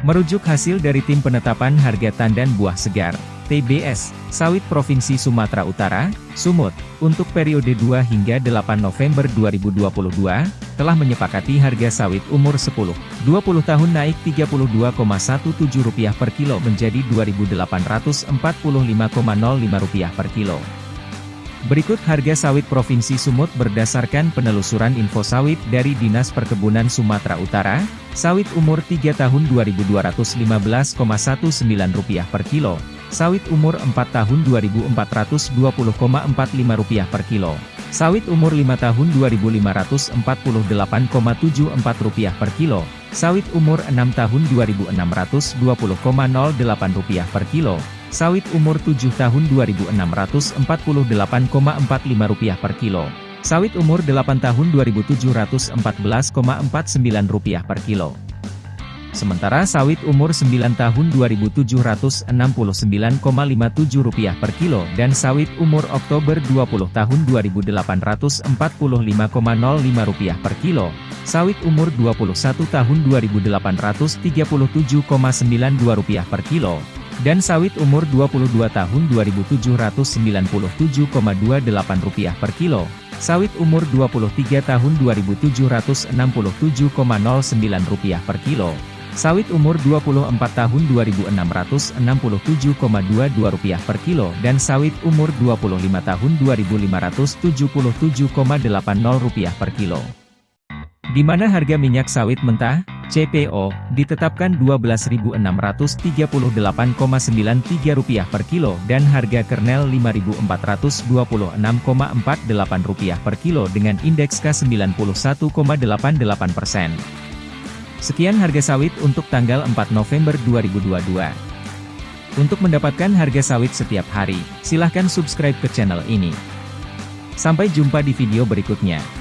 Merujuk hasil dari Tim Penetapan Harga Tandan Buah Segar, TBS, Sawit Provinsi Sumatera Utara, Sumut, untuk periode 2 hingga 8 November 2022, telah menyepakati harga sawit umur 10, 20 tahun naik Rp32,17 per kilo menjadi Rp2.845,05 per kilo. Berikut harga sawit Provinsi Sumut berdasarkan penelusuran info sawit dari Dinas Perkebunan Sumatera Utara, sawit umur 3 tahun Rp2.215,19 per kilo, sawit umur 4 tahun Rp2.420,45 per kilo, sawit umur 5 tahun Rp2.548,74 per kilo, sawit umur 6 tahun Rp2.620,08 per kilo, Sawit umur 7 tahun Rp2.648,45 per kilo. Sawit umur 8 tahun Rp2.714,49 per kilo. Sementara sawit umur 9 tahun Rp2.769,57 per kilo dan sawit umur Oktober 20 tahun Rp2.845,05 per kilo, sawit umur 21 tahun Rp2.837,92 per kilo, dan sawit umur 22 tahun Rp2.797,28 per kilo, sawit umur 23 tahun Rp2.767,09 per kilo, sawit umur 24 tahun Rp2.667,22 per kilo dan sawit umur 25 tahun Rp2.577,80 per kilo. Di mana harga minyak sawit mentah, CPO, ditetapkan Rp12.638,93 per kilo dan harga kernel Rp5.426,48 per kilo dengan indeks K91,88 persen. Sekian harga sawit untuk tanggal 4 November 2022. Untuk mendapatkan harga sawit setiap hari, silahkan subscribe ke channel ini. Sampai jumpa di video berikutnya.